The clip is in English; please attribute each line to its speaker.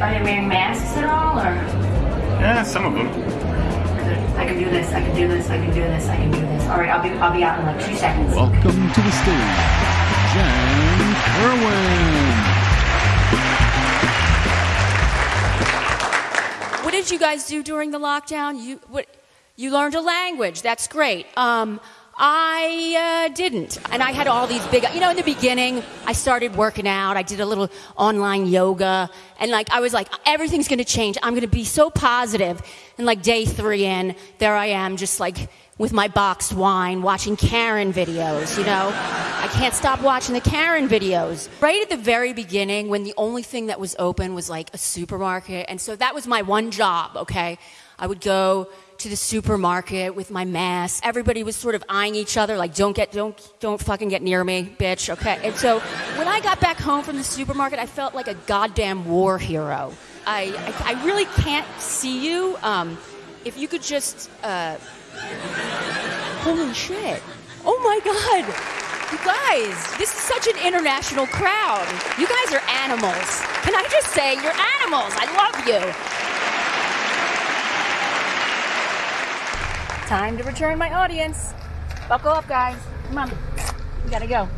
Speaker 1: are they wearing masks at all, or?
Speaker 2: Yeah, some of them.
Speaker 1: I can do this. I can do this. I can do this. I can do this. All right, I'll be I'll be out in like two seconds.
Speaker 3: Welcome to the stage, Jen Kerwin.
Speaker 4: What did you guys do during the lockdown? You what? You learned a language. That's great. Um, I uh, didn't, and I had all these big. You know, in the beginning, I started working out. I did a little online yoga, and like I was like, everything's going to change. I'm going to be so positive. And like day three in, there I am, just like with my boxed wine, watching Karen videos. You know, I can't stop watching the Karen videos. Right at the very beginning, when the only thing that was open was like a supermarket, and so that was my one job. Okay, I would go to the supermarket with my mask. Everybody was sort of eyeing each other, like, don't get, don't, don't fucking get near me, bitch. Okay. And so when I got back home from the supermarket, I felt like a goddamn war hero. I, I, I really can't see you. Um, if you could just, uh, holy shit. Oh my God. You guys, this is such an international crowd. You guys are animals. Can I just say, you're animals. I love you. Time to return my audience. Buckle up, guys. Come on. We gotta go.